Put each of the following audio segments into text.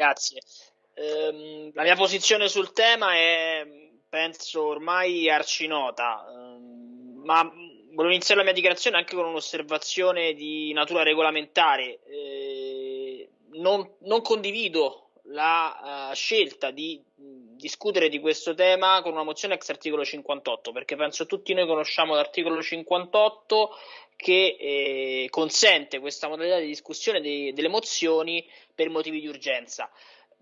Grazie. Ehm, la mia posizione sul tema è, penso, ormai arcinota, ehm, ma volevo iniziare la mia dichiarazione anche con un'osservazione di natura regolamentare. Eh, non, non, condivido la uh, scelta di discutere di questo tema con una mozione ex articolo 58, perché penso tutti noi conosciamo l'articolo 58 che eh, consente questa modalità di discussione dei, delle mozioni per motivi di urgenza.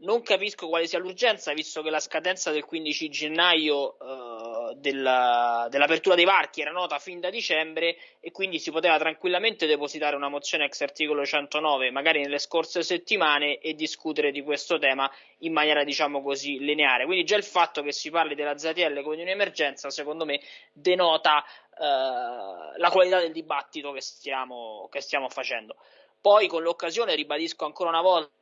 Non capisco quale sia l'urgenza, visto che la scadenza del 15 gennaio eh, della, dell'apertura dei varchi era nota fin da dicembre e quindi si poteva tranquillamente depositare una mozione ex articolo 109, magari nelle scorse settimane, e discutere di questo tema in maniera, diciamo così, lineare. Quindi già il fatto che si parli della ZTL come di un'emergenza, secondo me, denota eh, la qualità del dibattito che stiamo, che stiamo facendo. Poi, con l'occasione, ribadisco ancora una volta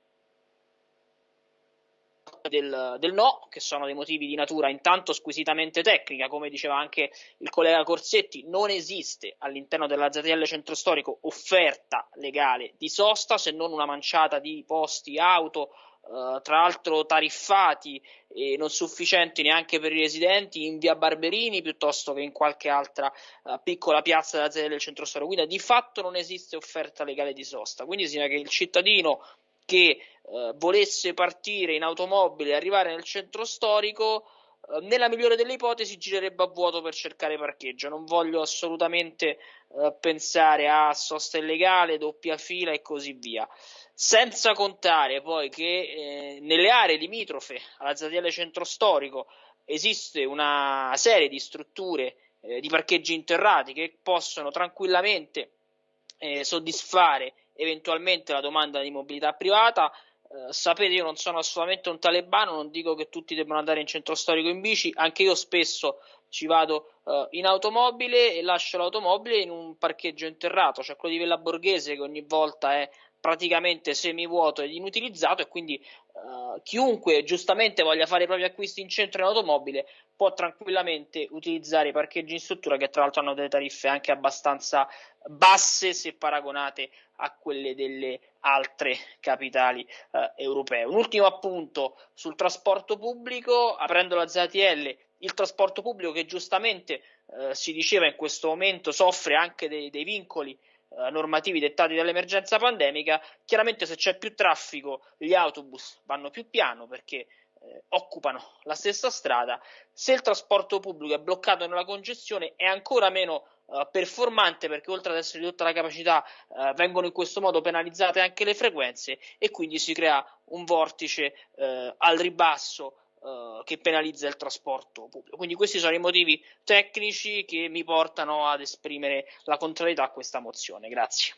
del, del, no, che sono dei motivi di natura intanto squisitamente tecnica, come diceva anche il collega Corsetti, non esiste all'interno della ZTL centro storico offerta legale di sosta se non una manciata di posti auto, Uh, tra l'altro tariffati e non sufficienti neanche per i residenti in via Barberini piuttosto che in qualche altra uh, piccola piazza della ZTL centro storico. Quindi di fatto non esiste offerta legale di sosta. Quindi significa che il cittadino che eh, volesse partire in automobile e arrivare nel centro storico, eh, nella migliore delle ipotesi girerebbe a vuoto per cercare parcheggio. Non voglio assolutamente eh, pensare a sosta illegale, doppia fila e così via. Senza contare poi che eh, nelle aree limitrofe alla ZTL centro storico esiste una serie di strutture eh, di parcheggi interrati che possono tranquillamente eh, soddisfare eventualmente la domanda di mobilità privata. Eh, sapete, io non sono assolutamente un talebano, non dico che tutti debbano andare in centro storico in bici, anche io spesso ci vado uh, in automobile e lascio l'automobile in un parcheggio interrato, cioè quello di Villa Borghese che ogni volta è praticamente semivuoto ed inutilizzato e quindi uh, chiunque giustamente voglia fare i propri acquisti in centro in automobile può tranquillamente utilizzare i parcheggi in struttura che tra l'altro hanno delle tariffe anche abbastanza basse se paragonate a quelle delle altre capitali uh, europee. Un ultimo appunto sul trasporto pubblico, aprendo la ZTL, il trasporto pubblico che giustamente uh, si diceva in questo momento soffre anche dei, dei vincoli eh, normativi dettati dall'emergenza pandemica, chiaramente se c'è più traffico gli autobus vanno più piano perché eh, occupano la stessa strada, se il trasporto pubblico è bloccato nella congestione è ancora meno eh, performante perché oltre ad essere ridotta la capacità eh, vengono in questo modo penalizzate anche le frequenze e quindi si crea un vortice eh, al ribasso Uh, che penalizza il trasporto pubblico. Quindi questi sono i motivi tecnici che mi portano ad esprimere la contrarietà a questa mozione. Grazie.